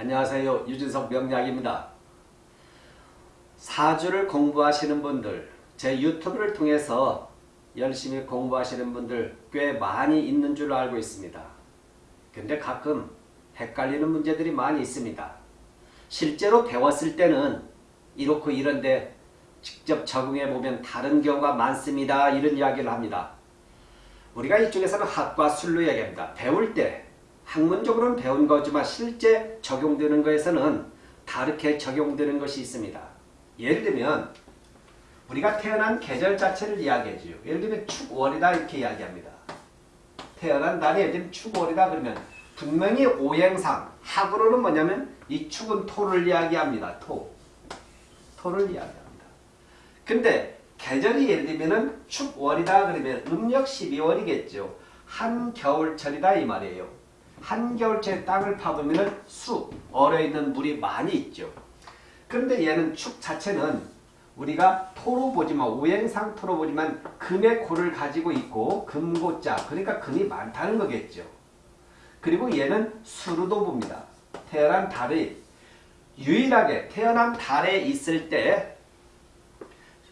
안녕하세요. 유진석 명약입니다. 사주를 공부하시는 분들, 제 유튜브를 통해서 열심히 공부하시는 분들 꽤 많이 있는 줄 알고 있습니다. 근데 가끔 헷갈리는 문제들이 많이 있습니다. 실제로 배웠을 때는 이렇고 이런데 직접 적용해 보면 다른 경우가 많습니다. 이런 이야기를 합니다. 우리가 이쪽에서는 학과 술로 얘기합니다. 배울 때 학문적으로는 배운 거지만 실제 적용되는 것에서는 다르게 적용되는 것이 있습니다. 예를 들면 우리가 태어난 계절 자체를 이야기해줘요. 예를 들면 축월이다 이렇게 이야기합니다. 태어난 날이 예를 들면 축월이다 그러면 분명히 오행상 학으로는 뭐냐면 이 축은 토를 이야기합니다. 토. 토를 이야기합니다. 근데 계절이 예를 들면은 축월이다 그러면 음력 12월이겠죠. 한겨울철이다 이 말이에요. 한겨울철에 땅을 파보면 수, 얼어 있는 물이 많이 있죠. 그런데 얘는 축 자체는 우리가 토로 보지만 오행상 토로 보지만 금의 고를 가지고 있고 금고자 그러니까 금이 많다는 거겠죠. 그리고 얘는 수로도 봅니다. 태어난 달이 유일하게 태어난 달에 있을 때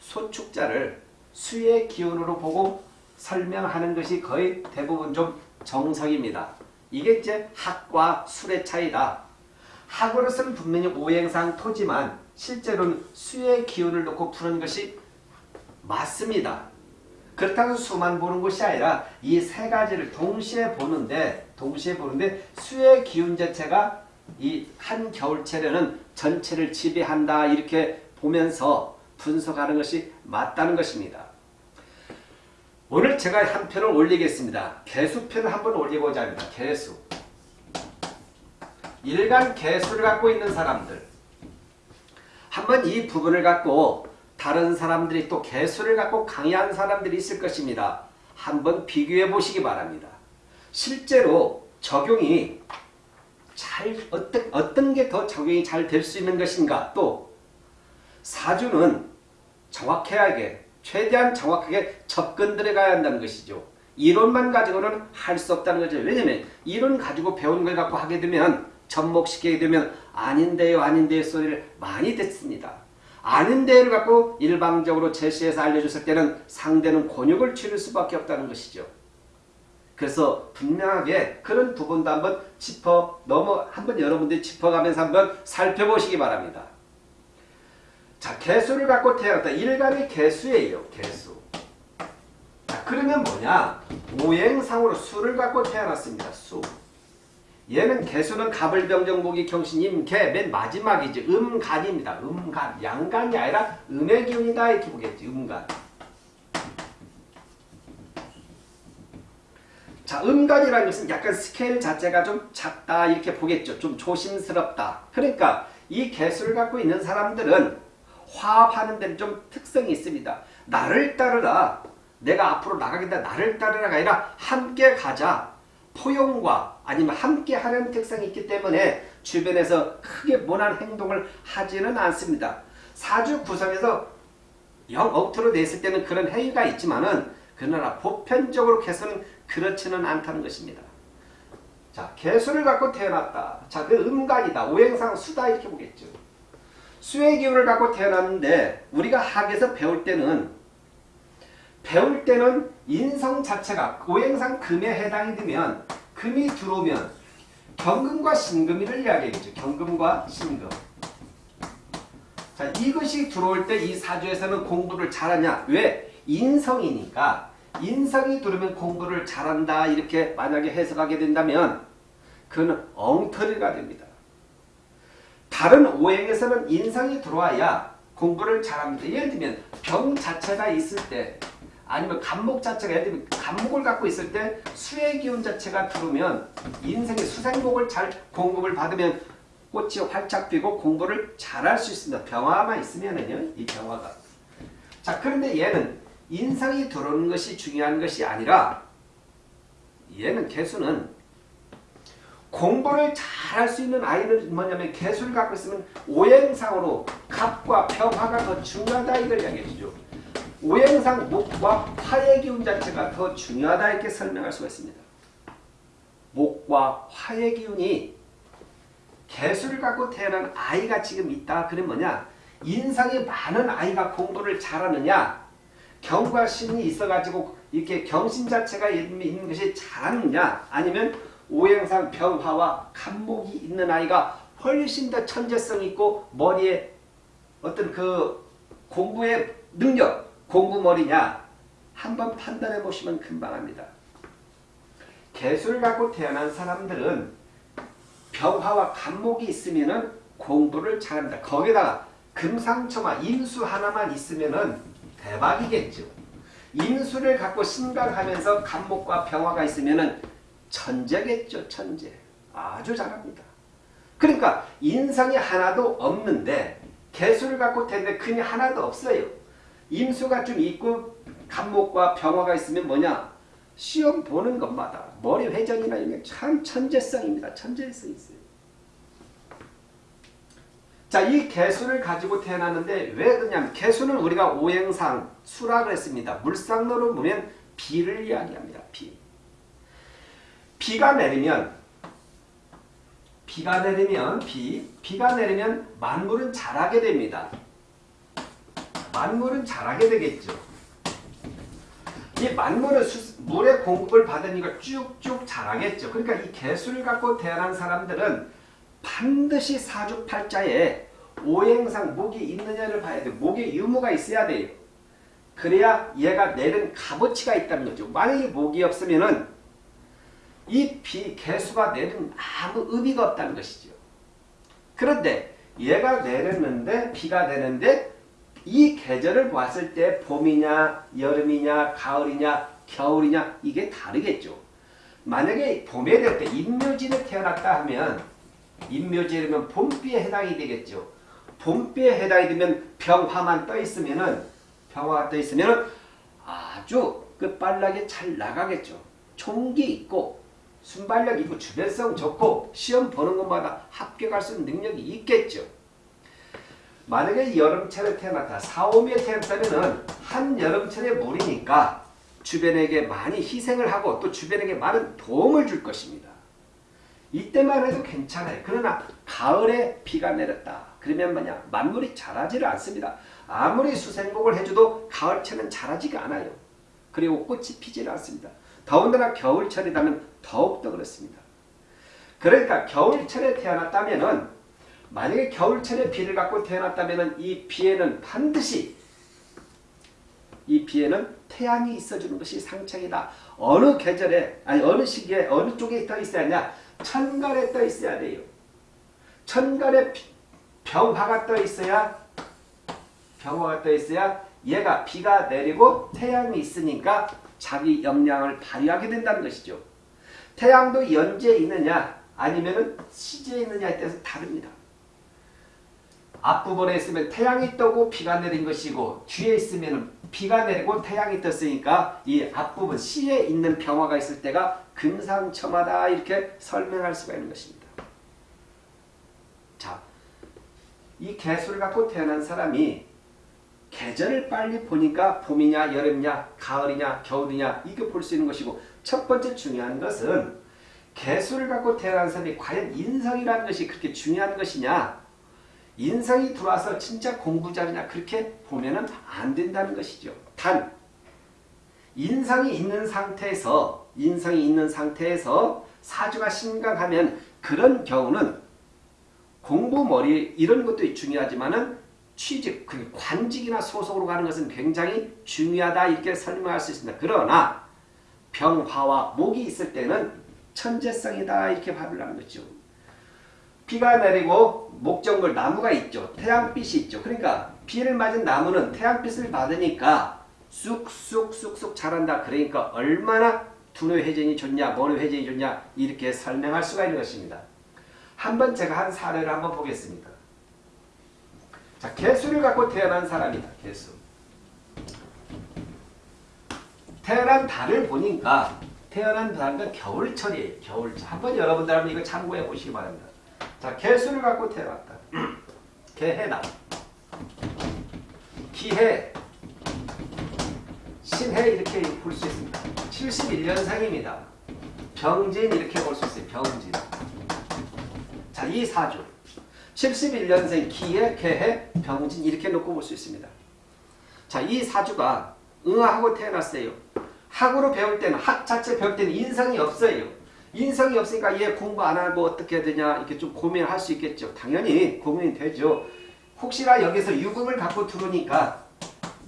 소축자를 수의 기운으로 보고 설명하는 것이 거의 대부분 좀 정석입니다. 이게 이제 학과 술의 차이다. 학으로서는 분명히 오행상 토지만 실제로는 수의 기운을 놓고 푸는 것이 맞습니다. 그렇다고 수만 보는 것이 아니라 이 세 가지를 동시에 보는데 동시에 보는데 수의 기운 자체가 이 한 겨울철에는 전체를 지배한다 이렇게 보면서 분석하는 것이 맞다는 것입니다. 오늘 제가 한 편을 올리겠습니다. 개수편을 한번 올리고자 합니다. 개수. 일간 개수를 갖고 있는 사람들. 한번 이 부분을 갖고 다른 사람들이 또 개수를 갖고 강의한 사람들이 있을 것입니다. 한번 비교해 보시기 바랍니다. 실제로 적용이 잘 어떤 어떤 게 더 적용이 잘 될 수 있는 것인가 또 사주는 정확하게 최대한 정확하게 접근 들어가야 한다는 것이죠. 이론만 가지고는 할 수 없다는 거죠. 왜냐면 이론 가지고 배운 걸 갖고 하게 되면 접목시키게 되면 아닌데요 아닌데요 소리를 많이 듣습니다. 아닌데요를 갖고 일방적으로 제시해서 알려줬을 때는 상대는 곤욕을 치를 수밖에 없다는 것이죠. 그래서 분명하게 그런 부분도 한번 짚어 넘어 한번 여러분들이 짚어가면서 한번 살펴보시기 바랍니다. 자 개수를 갖고 태어났다. 일간의 개수예요. 개수. 자 그러면 뭐냐? 오행상으로 수를 갖고 태어났습니다. 수. 얘는 개수는 갑을 병정목이 경신 임 개 맨 마지막이지 음간입니다. 음간 양간이 아니라 음의 기운이다 이렇게 보겠지 음간. 자 음간이라는 것은 약간 스케일 자체가 좀 작다 이렇게 보겠죠. 좀 조심스럽다. 그러니까 이 개수를 갖고 있는 사람들은 화합하는 데는 좀 특성이 있습니다. 나를 따르라. 내가 앞으로 나가겠다. 나를 따르라가 아니라 함께 가자. 포용과 아니면 함께 하는 특성이 있기 때문에 주변에서 크게 모난 행동을 하지는 않습니다. 사주 구성에서 영 억투로 냈을 때는 그런 행위가 있지만은 그러나 보편적으로 개수는 그렇지는 않다는 것입니다. 자, 개수를 갖고 태어났다. 자, 그 음간이다. 오행상 수다 이렇게 보겠죠. 수의 기운을 갖고 태어났는데 우리가 학에서 배울 때는 배울 때는 인성 자체가 오행상 금에 해당이 되면 금이 들어오면 경금과 신금이를 이야기하겠죠. 경금과 신금. 자, 이것이 들어올 때 이 사주에서는 공부를 잘하냐? 왜? 인성이니까 인성이 들어오면 공부를 잘한다 이렇게 만약에 해석하게 된다면 그는 엉터리가 됩니다. 다른 오행에서는 인성이 들어와야 공부를 잘합니다. 예를 들면 병 자체가 있을 때 아니면 간목 자체가 예를 들면 간목을 갖고 있을 때 수의 기운 자체가 들어오면 인생의 수생복을 잘 공급을 받으면 꽃이 활짝 피고 공부를 잘할 수 있습니다. 병화만 있으면은요. 이 병화가. 자 그런데 얘는 인성이 들어오는 것이 중요한 것이 아니라 얘는 개수는 공부를 잘할 수 있는 아이는 뭐냐면 개수를 갖고 있으면 오행상으로 갑과 병화가 더 중요하다 이걸 이야기해 주죠. 오행상 목과 화의 기운 자체가 더 중요하다 이렇게 설명할 수가 있습니다. 목과 화의 기운이 개수를 갖고 태어난 아이가 지금 있다. 그러면 뭐냐? 인상이 많은 아이가 공부를 잘하느냐? 경과 신이 있어가지고 이렇게 경신 자체가 있는 것이 잘하느냐? 아니면 오행상 병화와 간목이 있는 아이가 훨씬 더 천재성 있고 머리에 어떤 그 공부의 능력, 공부머리냐? 한번 판단해 보시면 금방 합니다. 개수를 갖고 태어난 사람들은 병화와 간목이 있으면 은 공부를 잘한다. 거기다가 금상첨화 인수 하나만 있으면 은 대박이겠죠. 인수를 갖고 신강하면서 간목과 병화가 있으면 은 천재겠죠. 천재. 아주 잘합니다. 그러니까 인상이 하나도 없는데 개수를 갖고 태는데 근이 하나도 없어요. 임수가 좀 있고 간목과 병화가 있으면 뭐냐? 시험 보는 것마다 머리 회전이나 이런 게참 천재성입니다. 천재성이 있어요. 자, 이 개수를 가지고 태어났는데 왜 그러냐면 개수는 우리가 오행상 수라 그랬습니다. 물상으로 보면 비를 이야기합니다. 비. 비가 내리면 비가 내리면 비 비가 내리면 만물은 자라게 됩니다. 만물은 자라게 되겠죠. 이 만물은 수, 물의 공급을 받으니까 쭉쭉 자라겠죠. 그러니까 이 개수를 갖고 태어난 사람들은 반드시 사주팔자에 오행상 목이 있느냐를 봐야 돼요. 목에 유무가 있어야 돼요. 그래야 얘가 내는 값어치가 있다는 거죠. 만약에 목이 없으면은 이 비, 개수가 내는 아무 의미가 없다는 것이죠. 그런데 얘가 내렸는데 비가 내는데 이 계절을 봤을 때 봄이냐 여름이냐 가을이냐 겨울이냐 이게 다르겠죠. 만약에 봄에 될때 인묘진에 태어났다 하면 인묘지면 봄비에 해당이 되겠죠. 봄비에 해당이 되면 병화만 떠 있으면은 병화가 떠 있으면은 아주 끝발나게 잘 나가겠죠. 총기 있고 순발력 있고 주변성 좋고 시험 보는 것마다 합격할 수 있는 능력이 있겠죠. 만약에 여름철에 태어났다. 4, 5미에 태어났다면 한 여름철의 물이니까 주변에게 많이 희생을 하고 또 주변에게 많은 도움을 줄 것입니다. 이때만 해도 괜찮아요. 그러나 가을에 비가 내렸다. 그러면 뭐냐? 만물이 자라지를 않습니다. 아무리 수생복을 해줘도 가을철은 자라지가 않아요. 그리고 꽃이 피지를 않습니다. 더군다나 겨울철이라면 더욱더 그렇습니다. 그러니까 겨울철에 태어났다면은 만약에 겨울철에 비를 갖고 태어났다면 이 비에는 반드시 이 비에는 태양이 있어주는 것이 상책이다. 어느 계절에 아니 어느 시기에 어느 쪽에 떠 있어야 하냐? 천간에 떠 있어야 돼요. 천간에 병화가 떠 있어야 병화가 떠 있어야 얘가 비가 내리고 태양이 있으니까 자기 역량을 발휘하게 된다는 것이죠. 태양도 연지에 있느냐 아니면 시지에 있느냐에 따라서 다릅니다. 앞부분에 있으면 태양이 떠고 비가 내린 것이고 뒤에 있으면 비가 내리고 태양이 떴으니까 이 앞부분 시에 있는 병화가 있을 때가 금상첨화다 이렇게 설명할 수가 있는 것입니다. 자, 이 개수를 갖고 태어난 사람이 계절을 빨리 보니까 봄이냐 여름이냐 가을이냐 겨울이냐 이거 볼수 있는 것이고 첫 번째 중요한 것은 개수를 갖고 태어난 사람이 과연 인성이라는 것이 그렇게 중요한 것이냐 인성이 들어와서 진짜 공부 잘하냐 그렇게 보면 은 안 된다는 것이죠. 단 인성이 있는 상태에서 인성이 있는 상태에서 사주가 심각하면 그런 경우는 공부 머리 이런 것도 중요하지만은 취직, 그 관직이나 소속으로 가는 것은 굉장히 중요하다 이렇게 설명할 수 있습니다. 그러나 병화와 목이 있을 때는 천재성이다 이렇게 하는 거죠. 비가 내리고 목적물 나무가 있죠. 태양빛이 있죠. 그러니까 비를 맞은 나무는 태양빛을 받으니까 쑥쑥쑥쑥 자란다. 그러니까 얼마나 두뇌 회전이 좋냐 머리 회전이 좋냐 이렇게 설명할 수가 있는 것입니다. 한번 제가 한 사례를 한번 보겠습니다. 자, 개수를 갖고 태어난 사람이다. 개수. 태어난 달을 보니까 태어난 달은 겨울철이에요. 겨울철. 한번 여러분들 한번 이거 참고해 보시기 바랍니다. 자, 개수를 갖고 태어났다. 개해다. 기해, 신해 이렇게 볼 수 있습니다. 71년생입니다. 병진 이렇게 볼 수 있어요. 병진. 자, 이 사주. 71년생 기해, 개해, 병진 이렇게 놓고 볼 수 있습니다. 자, 이 사주가 응하고 태어났어요. 학으로 배울 때는 학 자체 배울 때는 인성이 없어요. 인성이 없으니까 얘 공부 안 하고 어떻게 해야 되냐 이렇게 좀 고민을 할수 있겠죠. 당연히 고민이 되죠. 혹시나 여기서 유금을 갖고 들어오니까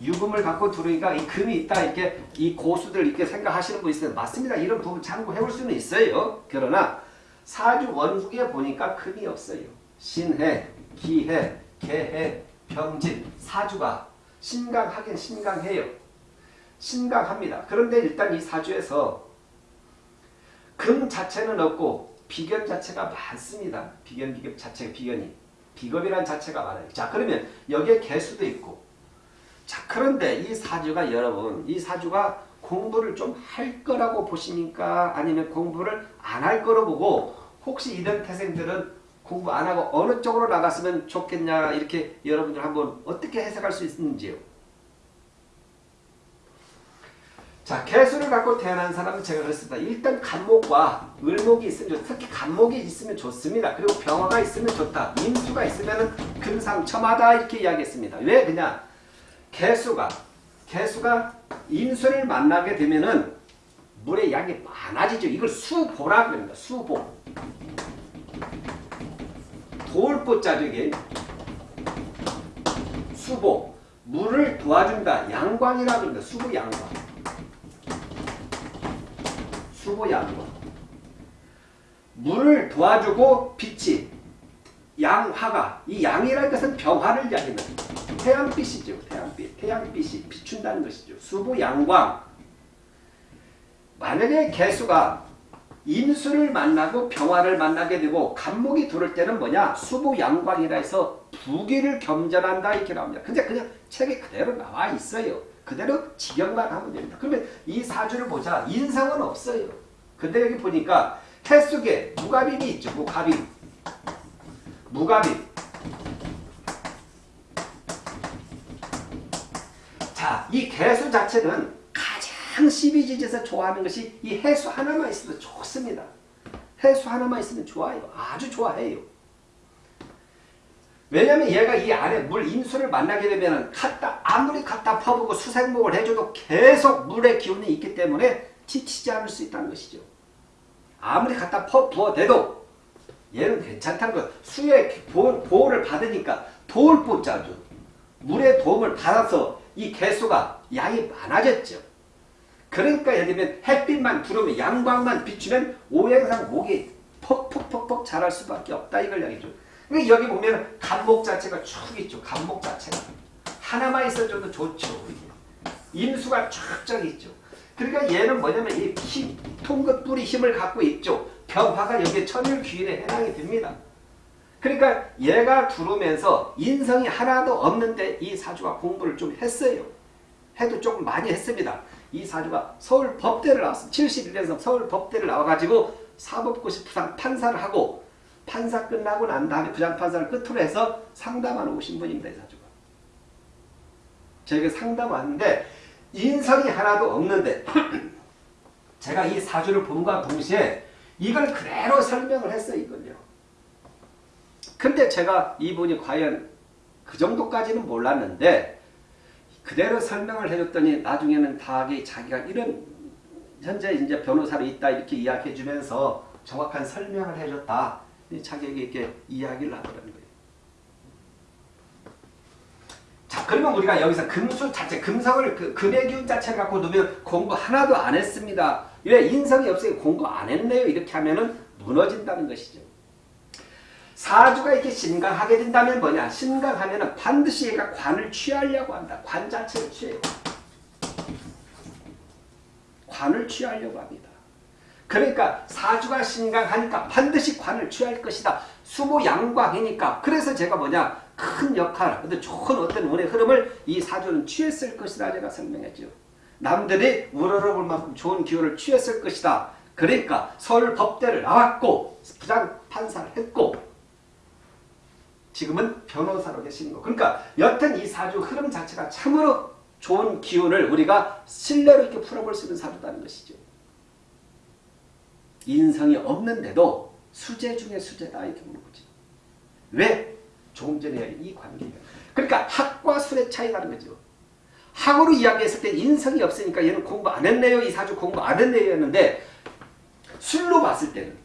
유금을 갖고 들어오니까 이 금이 있다 이렇게 이 고수들 이렇게 생각하시는 분 있어요. 맞습니다. 이런 부분 참고해 볼 수는 있어요. 그러나 사주 원국에 보니까 금이 없어요. 신해, 기해, 개해, 병진, 사주가 신강하긴 신강해요. 신강합니다. 그런데 일단 이 사주에서 금 자체는 없고 비견 자체가 많습니다. 비견, 비견 자체가 비견이. 비겁이란 자체가 많아요. 자 그러면 여기에 개수도 있고 자 그런데 이 사주가 여러분 이 사주가 공부를 좀 할 거라고 보십니까? 아니면 공부를 안 할 거로 보고 혹시 이런 태생들은 공부 안 하고 어느 쪽으로 나갔으면 좋겠냐 이렇게 여러분들 한번 어떻게 해석할 수 있는지요? 자 개수를 갖고 태어난 사람은 제가 그랬습니다. 일단 간목과 을목이 있으면 좋 특히 간목이 있으면 좋습니다. 그리고 병화가 있으면 좋다. 임수가 있으면 금상첨하다 이렇게 이야기했습니다. 왜 그냥 개수가 개수가 임수를 만나게 되면은 물의 양이 많아지죠. 이걸 수보라 그럽니다. 수보. 돌보자죠 이게. 수보. 물을 도와준다. 양광이라고 합니다. 수보 양광. 수보 양광. 물을 도와주고 빛이 양화가 이 양이라는 것은 병화를 이야기합니다. 태양빛이죠. 태양빛. 태양빛이 비춘다는 것이죠. 수보 양광. 만약에 개수가 임수를 만나고 병화를 만나게 되고 간목이 들을 때는 뭐냐? 수보 양광이라 해서 부기를 겸전한다 이렇게 나옵니다. 근데 그냥 책에 그대로 나와 있어요. 그대로 직역만 하면 됩니다. 그러면 이 사주를 보자. 인상은 없어요. 근데 여기 보니까 해 속에 무가빔이 있죠. 무가빔. 무가빔. 자, 이 개수 자체는 가장 12지지에서 좋아하는 것이 이 해수 하나만 있으면 좋습니다. 해수 하나만 있으면 좋아요. 아주 좋아해요. 왜냐면 얘가 이 안에 물 임수를 만나게 되면 갖다 아무리 갖다 퍼부고 수생목을 해줘도 계속 물의 기운이 있기 때문에 지치지 않을 수 있다는 것이죠. 아무리 갖다 퍼 부어대도 얘는 괜찮다는 거. 수의 보호, 보호 를 받으니까 도울 뽑자죠. 물의 도움을 받아서 이 개수가 양이 많아졌죠. 그러니까 예를 들면 햇빛만 들어오면 양광만 비추면 오행상 목이 퍽퍽퍽퍽 자랄 수밖에 없다 이걸 이야기죠. 그러니까 여기 보면 간목 자체가 쭉 있죠. 간목 자체가. 하나만 있어줘도 좋죠. 임수가 쫙쫙 있죠. 그러니까 얘는 뭐냐면 이 힘, 통긋불이 힘을 갖고 있죠. 병화가 여기에 천일귀인에 해당이 됩니다. 그러니까 얘가 들어오면서 인성이 하나도 없는데 이 사주가 공부를 좀 했어요. 해도 조금 많이 했습니다. 이 사주가 서울 법대를 나왔습니다. 71년생 서울 법대를 나와가지고 사법고시 부상 판사를 하고 판사 끝나고 난 다음에 부장판사를 끝으로 해서 상담하러 오신 분입니다. 이 사주가. 저희가 상담 왔는데 인성이 하나도 없는데 제가 이 사주를 본과 동시에 이걸 그대로 설명을 했어요. 이걸요. 근데 제가 이분이 과연 그 정도까지는 몰랐는데 그대로 설명을 해줬더니 나중에는 다하게 자기가 이런 현재 이제 변호사로 있다 이렇게 이야기해 주면서 정확한 설명을 해줬다. 자기에게 이렇게 이야기를 하더라는 거예요. 자, 그러면 우리가 여기서 금수 자체, 금성을, 그, 금의 기운 자체를 갖고 놓으면 공부 하나도 안 했습니다. 왜 인성이 없으니 공부 안 했네요. 이렇게 하면은 무너진다는 것이죠. 사주가 이렇게 신강하게 된다면 뭐냐? 신강하면은 반드시 얘가 관을 취하려고 한다. 관 자체를 취해요. 관을 취하려고 합니다. 그러니까 사주가 신강하니까 반드시 관을 취할 것이다. 수모 양광이니까. 그래서 제가 뭐냐? 큰 역할, 어떤 좋은 어떤 운의 흐름을 이 사주는 취했을 것이다. 제가 설명했죠. 남들이 우러러볼 만큼 좋은 기운을 취했을 것이다. 그러니까 서울 법대를 나왔고 부장 판사를 했고 지금은 변호사로 계시는 거. 그러니까 여튼 이 사주 흐름 자체가 참으로 좋은 기운을 우리가 신뢰로 이렇게 풀어볼 수 있는 사주다는 것이죠. 인성이 없는데도 수재 중에 수재다 이렇게 보는 거지. 왜? 공존해야 이 관계가. 그러니까 학과 술의 차이라는 거죠. 학으로 이야기했을 때 인성이 없으니까 얘는 공부 안 했네요. 이 사주 공부 안 했네요. 했는데 술로 봤을 때는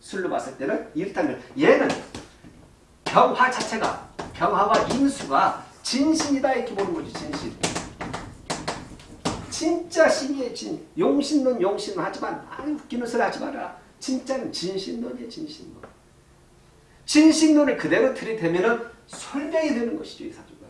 술로 봤을 때는 이렇다면 얘는 병화 자체가 병화와 인수가 진신이다 이렇게 보는 거죠. 진신. 진짜 신이에요. 진. 용신론 용신론 하지만 아 웃기는 소리 하지 마라. 진짜는 진신론이에요. 진신론. 진신론을 그대로 들이대면 설명이 되는 것이죠. 이 사주가.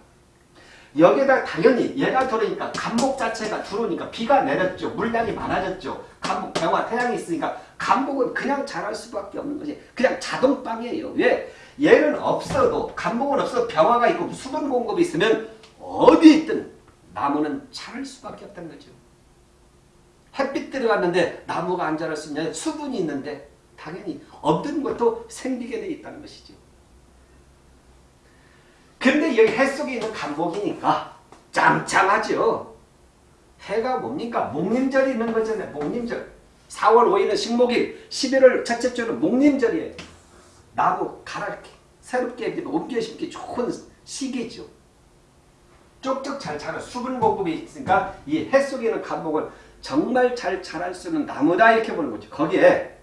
여기에다 당연히 얘가 들어오니까 간목 자체가 들어오니까 비가 내렸죠. 물량이 많아졌죠. 간목 병화 태양이 있으니까 간목은 그냥 자랄 수밖에 없는 것이 그냥 자동빵이에요. 왜? 얘는 없어도 간목은 없어도 병화가 있고 수분 공급이 있으면 어디 있든 나무는 자랄 수밖에 없다는 거죠. 햇빛 들어갔는데 나무가 안 자랄 수 있냐? 수분이 있는데 당연히 없는 것도 생기게 돼 있다는 것이죠. 근데 여기 해 속에 있는 간목이니까 짱짱하죠. 해가 뭡니까? 목림절이 있는 거잖아요. 목림절. 4월 5일은 식목일, 11월 첫째 주는 목림절이에요. 나무 갈아 새롭게 옮겨 심기 좋은 시기죠. 쪽쪽 잘 자라 수분 공급이 있으니까 이 해 속에 있는 간목을 정말 잘 자랄 수 있는 나무다 이렇게 보는 거죠. 거기에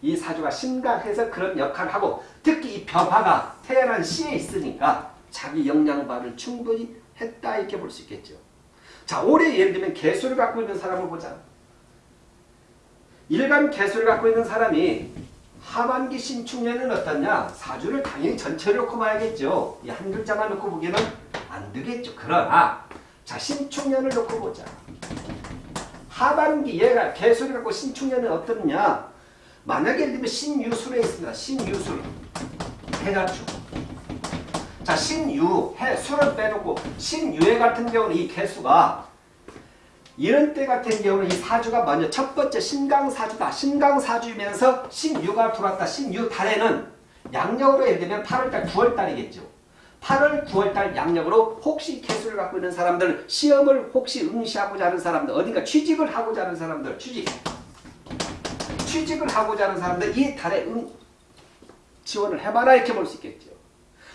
이 사주가 심각해서 그런 역할을 하고 특히 이 병화가 태어난 시에 있으니까 자기 영양발을 충분히 했다 이렇게 볼 수 있겠죠. 자 올해 예를 들면 개수를 갖고 있는 사람을 보자. 일간 개수를 갖고 있는 사람이 하반기 신축년은 어떠냐? 사주를 당연히 전체를 놓고 봐야겠죠. 이 한 글자만 놓고 보기에는 안 되겠죠. 그러나 자 신축년을 놓고 보자. 하반기 얘가 개수를 갖고 신축년은 어떠냐? 만약에 예를 들면 신유술에 있습니다. 신유술. 해가지고. 자, 신유, 해, 술을 빼놓고 신유해 같은 경우는 이 개수가 이런 때 같은 경우는 이 사주가 먼저 첫 번째 신강사주다. 신강사주이면서 신유가 들어왔다. 신유 달에는 양력으로 예를 들면 8월달, 9월달이겠죠. 8월, 9월달 양력으로 혹시 개수를 갖고 있는 사람들, 시험을 혹시 응시하고자 하는 사람들, 어딘가 취직을 하고자 하는 사람들, 취직. 취직을 하고자 하는 사람들 이 달에 응, 지원을 해봐라 이렇게 볼 수 있겠죠.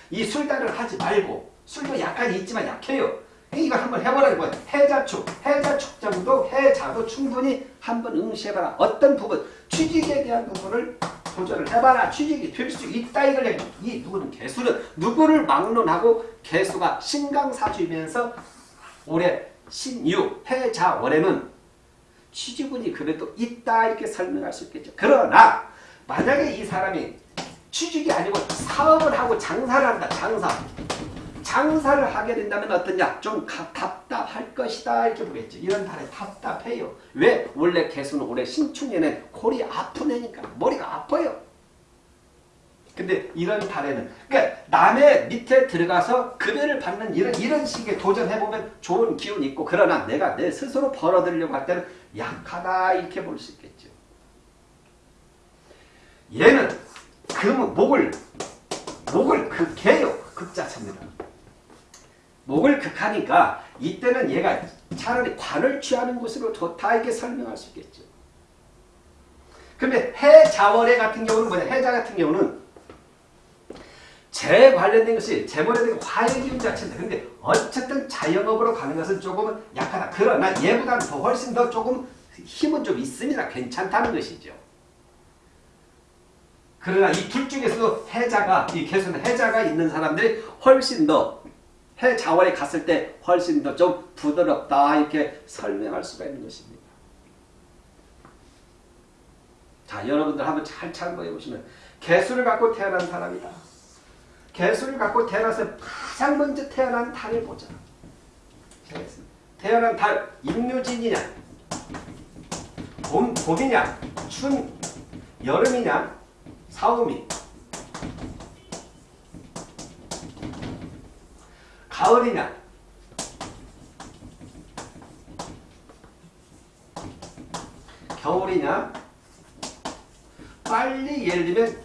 이 술달을 하지 말고 술도 약간 있지만 약해요. 이거 한번 해보라는 거예요. 해자축, 해자축 정도, 해자도 충분히 한번 응시해봐라. 어떤 부분, 취직에 대한 부분을 도전을 해봐라. 취직이 될 수 있다 이걸 얘기. 이 누구는 개수는 누구를 막론하고 개수가 신강사주이면서 올해 신유, 해자, 월에는 취직운이 그래도 있다 이렇게 설명할 수 있겠죠. 그러나 만약에 이 사람이 취직이 아니고 사업을 하고 장사를 한다. 장사. 장사를 하게 된다면 어떠냐? 좀 답답할 것이다 이렇게 보겠죠. 이런 달에 답답해요. 왜? 원래 개수는 올해 신축년에 골이 아픈 애니까 머리가 아파요. 근데 이런 달에는 그러니까 남의 밑에 들어가서 급여를 받는 이런 이런 식의 도전해 보면 좋은 기운이 있고 그러나 내가 내 스스로 벌어들려고 할 때는 약하다 이렇게 볼 수 있겠죠. 얘는 금 목을 목을 극해요 극자체입니다. 목을 극하니까 이때는 얘가 차라리 관을 취하는 것으로 좋다 이렇게 설명할 수 있겠죠. 그런데 해자월해 같은 경우는 뭐냐? 해자 같은 경우는 재 관련된 것이 재물에 대한 화의 기운 자체인데 근데 어쨌든 자영업으로 가는 것은 조금은 약하다. 그러나 얘보다는 더 훨씬 더 조금 힘은 좀 있습니다. 괜찮다는 것이죠. 그러나 이 둘 중에서도 해자가 이 개수는 해자가 있는 사람들이 훨씬 더 해자월에 갔을 때 훨씬 더 좀 부드럽다 이렇게 설명할 수가 있는 것입니다. 자 여러분들 한번 잘 참고해 보시면 개수를 갖고 태어난 사람이다. 개수를 갖고 태어나서 가장 먼저 태어난 달을 보자. 태어난 달 임묘진이냐? 봄, 봄이냐? 춘 여름이냐? 사오미. 가을이냐? 겨울이냐? 빨리 예를 들면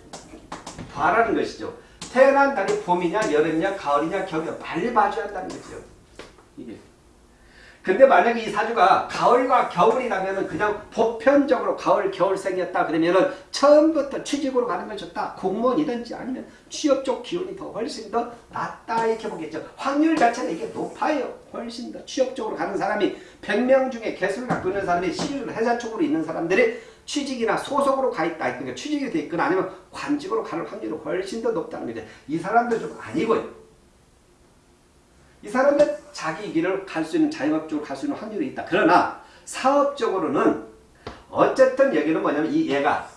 봐라는 것이죠. 태어난 달이 봄이냐 여름이냐 가을이냐 겨울이냐 빨리 봐줘야 한다는 거죠. 이게. 근데 만약에 이 사주가 가을과 겨울이라면 그냥 보편적으로 가을 겨울생이었다 그러면은 처음부터 취직으로 가는 걸 좋다 공무원이든지 아니면 취업 쪽 기운이 더 훨씬 더 낫다 이렇게 보겠죠 확률 자체는 이게 높아요 훨씬 더 취업 쪽으로 가는 사람이 100명 중에 개수를 갖고 있는 사람이 시를 회사 쪽으로 있는 사람들이 취직이나 소속으로 가 있다. 그러니까 취직이 돼 있거나 아니면 관직으로 가는 확률이 훨씬 더 높다는 거죠. 이 사람들 좀 아니고요. 이 사람은 자기 길을 갈 수 있는 자영업적으로 갈 수 있는 확률이 있다. 그러나 사업적으로는 어쨌든 여기는 뭐냐면 이 얘가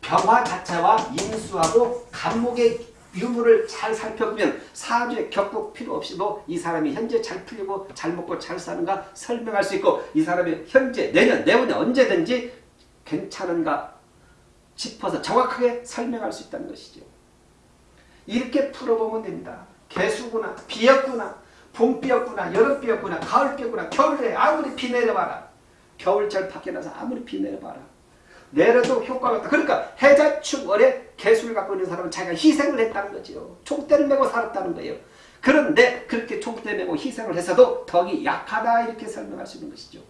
병화 자체와 인수하고 간목의 유무를 잘 살펴보면 사주에 겪고 필요 없이도 이 사람이 현재 잘 풀리고 잘 먹고 잘 사는가 설명할 수 있고 이 사람이 현재 내년 내후년 언제든지 괜찮은가 싶어서 정확하게 설명할 수 있다는 것이죠. 이렇게 풀어보면 됩니다. 개수구나 비였구나 봄비였구나 여름비였구나 가을비였구나 겨울에 아무리 비 내려봐라. 겨울철 밖에 나서 아무리 비 내려봐라. 내려도 효과가 없다. 그러니까 해자축 월에 개수를 갖고 있는 사람은 자기가 희생을 했다는 거죠 총대를 메고 살았다는 거예요. 그런데 그렇게 총대 메고 희생을 해서도 덕이 약하다 이렇게 설명할 수 있는 것이죠.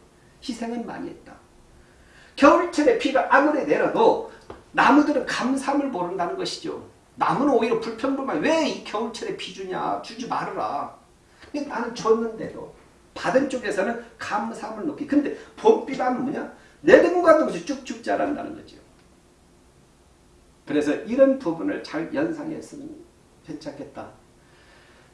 희생은 많이 했다 겨울철에 비가 아무리 내려도 나무들은 감삼을 모른다는 것이죠 나무는 오히려 불평불만 왜 이 겨울철에 비 주냐 주지 말아라 나는 줬는데도 받은 쪽에서는 감사함을 놓기. 근데 봄비가 뭐냐? 내등과도 없이 쭉쭉 자란다는 거죠. 그래서 이런 부분을 잘 연상했으면 괜찮겠다.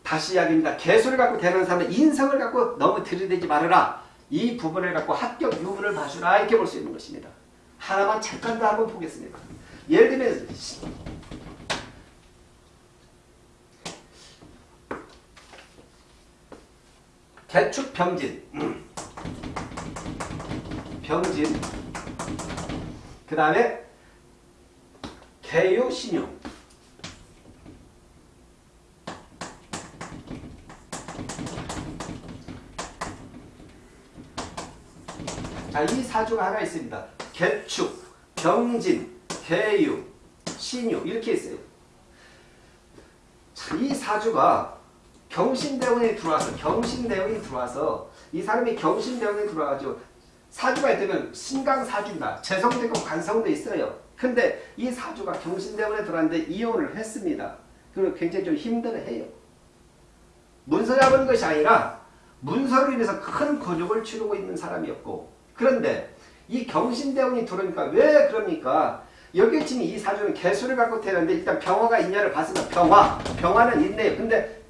다시 이야기입니다. 개수를 갖고 되는 사람은 인성을 갖고 너무 들이대지 말아라. 이 부분을 갖고 합격 유무를 봐주라 이렇게 볼 수 있는 것입니다. 하나만 잠깐 더 한번 보겠습니다. 예를 들면 개축 병진 병진 그 다음에 개유 신유 자, 이 사주가 하나 있습니다. 개축, 병진, 개유, 신유 이렇게 있어요. 자, 이 사주가 경신대운이 들어와서 경신대운이 들어와서 이 사람이 경신대운이 들어와가지고 사주가 있다면 신강사주입니다. 재성되고 관성도 있어요. 근데 이 사주가 경신대운에 들어왔는데 이혼을 했습니다. 그리고 굉장히 좀 힘들어해요. 문서 잡은 것이 아니라 문서로 인해서 큰 곤욕을 치르고 있는 사람이었고 그런데 이 경신대운이 들어오니까 왜 그럽니까? 여기 지금 이 사주는 개수를 갖고 태어났는데 일단 병화가 있냐를 봤으면 병화, 병화는 있네요. 근데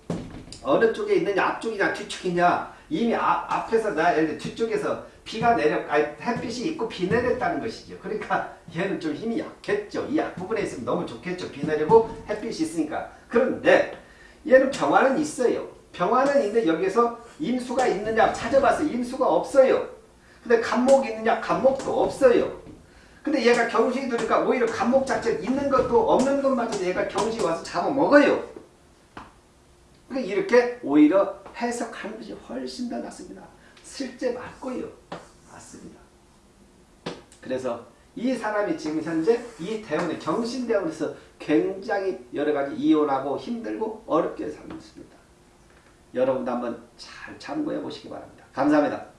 어느 쪽에 있느냐 앞쪽이냐 뒤쪽이냐 이미 앞, 앞에서 나 뒤쪽에서 비가 내려 아니 햇빛이 있고 비 내렸다는 것이죠. 그러니까 얘는 좀 힘이 약했죠. 이 앞부분에 있으면 너무 좋겠죠. 비 내리고 햇빛이 있으니까. 그런데 얘는 병화는 있어요. 병화는 있는데 여기서 임수가 있느냐 찾아봐서 임수가 없어요. 근데 간목이 있느냐 간목도 없어요. 근데 얘가 경신이 들으니까 오히려 간목 자체 있는 것도 없는 것마저 얘가 경신이 와서 잡아먹어요. 그러니까 이렇게 오히려 해석하는 것이 훨씬 더 낫습니다. 실제 맞고요. 맞습니다. 그래서 이 사람이 지금 현재 이 대원의 경신대원에서 굉장히 여러 가지 이혼하고 힘들고 어렵게 살고 있습니다. 여러분도 한번 잘 참고해 보시기 바랍니다. 감사합니다.